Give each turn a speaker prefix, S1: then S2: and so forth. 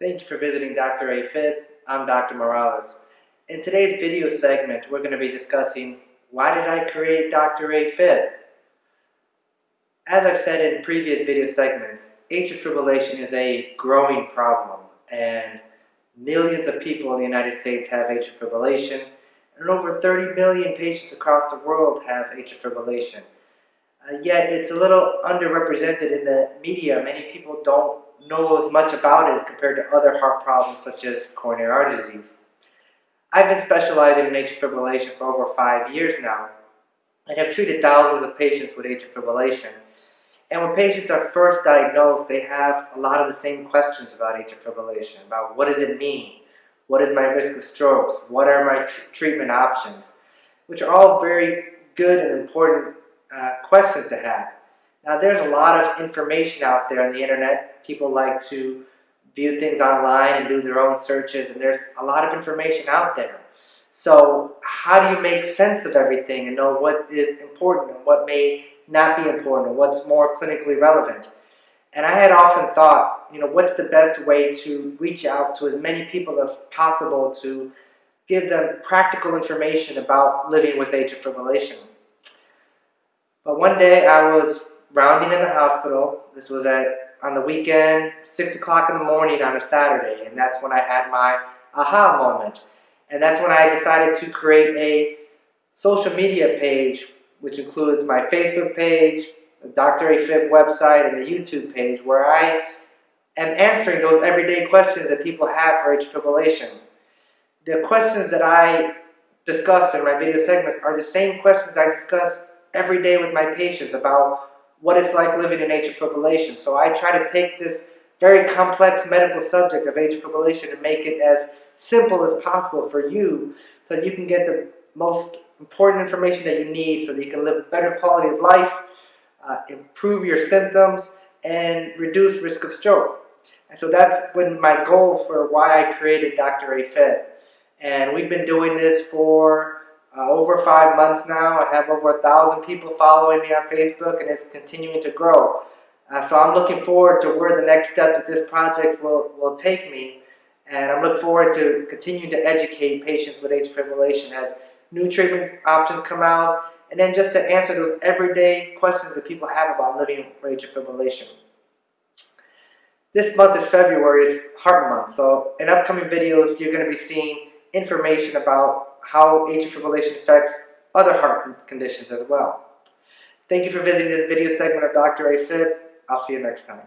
S1: Thank you for visiting Dr. AFib. I'm Dr. Morales. In today's video segment, we're going to be discussing why did I create Dr. AFib? As I've said in previous video segments, atrial fibrillation is a growing problem and millions of people in the United States have atrial fibrillation and over 30 million patients across the world have atrial fibrillation. Uh, yet it's a little underrepresented in the media. Many people don't know as much about it compared to other heart problems such as coronary artery disease. I've been specializing in atrial fibrillation for over five years now and have treated thousands of patients with atrial fibrillation. And when patients are first diagnosed, they have a lot of the same questions about atrial fibrillation, about what does it mean? What is my risk of strokes? What are my tr treatment options? Which are all very good and important uh, questions to have. Now there's a lot of information out there on the internet. People like to view things online and do their own searches and there's a lot of information out there. So how do you make sense of everything and know what is important and what may not be important and what's more clinically relevant? And I had often thought, you know, what's the best way to reach out to as many people as possible to give them practical information about living with atrial fibrillation. But one day I was rounding in the hospital. This was at on the weekend, 6 o'clock in the morning on a Saturday, and that's when I had my aha moment. And that's when I decided to create a social media page, which includes my Facebook page, the Dr. AFib website, and the YouTube page, where I am answering those everyday questions that people have for atrial fibrillation. The questions that I discussed in my video segments are the same questions I discuss every day with my patients about what it's like living in atrial fibrillation. So I try to take this very complex medical subject of atrial fibrillation and make it as simple as possible for you so that you can get the most important information that you need so that you can live a better quality of life, uh, improve your symptoms, and reduce risk of stroke. And so that's been my goal for why I created Dr. AFib. And we've been doing this for uh, over five months now. I have over a thousand people following me on Facebook and it's continuing to grow. Uh, so I'm looking forward to where the next step of this project will, will take me. And I'm looking forward to continuing to educate patients with atrial fibrillation as new treatment options come out and then just to answer those everyday questions that people have about living with atrial fibrillation. This month is February, is Heart Month, so in upcoming videos you're going to be seeing information about how atrial fibrillation affects other heart conditions as well. Thank you for visiting this video segment of Dr. AFib. I'll see you next time.